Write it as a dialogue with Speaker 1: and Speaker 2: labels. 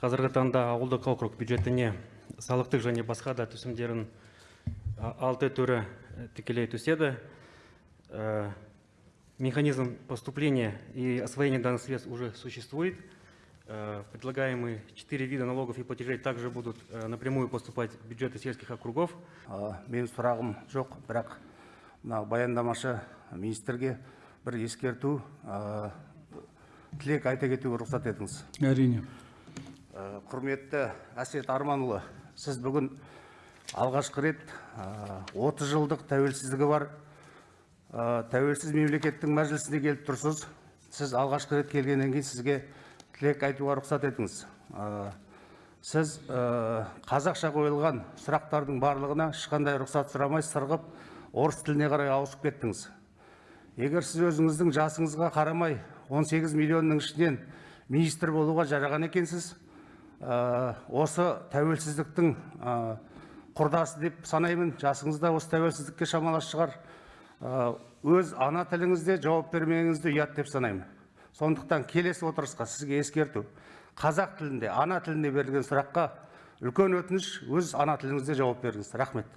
Speaker 1: қазіргі таңда ауылдық округ бюджетіне салықтық және басқа да түсімдерін а, алты түрі і, тікелей түседі Э, механизм поступления и освоения данных средств уже существует Э, предлагаемые четыре вида налогов и платежей также будут э, напрямую поступать в бюджеты сельских округов
Speaker 2: А, менің сұрағым жоқ бірақ мына баяндамашы министрге бір ескерту а, тілек айта кетуге рұқсат етіңіз
Speaker 3: әрине
Speaker 2: Ә, Құрметті әсет арманұлы сіз бүгін алғашқы рет ә, 30 жылдық тәуелсіздігі бар. Ә, тәуелсіз мемлекеттің мәжілісіне келіп тұрсыз. Сіз алғашқы рет келгеннен кейін сізге тілек айтуға рұқсат етіңіз. Сіз қазақша қойылған сұрақтардың барлығына ешқандай рұқсат сұрамай сырғып орыс тіліне қарай ауысып кеттіңіз. Егер сіз өзіңіздің жасыңызға қарамай 18 миллионның ішінен министр болуға жараған екенсіз осы тәуелсіздіктің ә, құрдасы деп санаймын. Жасыңыз да осы тәуелсіздікке шамалас шығар. Ә, өз ана тіліңізде жауап бермеңізді ұят деп санаймын. Сондықтан келесі отырысқа сізге ескерту. Қазақ тілінде ана тілінде берілген сұраққа үлкен өтініш өз ана тіліңізде жауап беріңіз. Рахмет.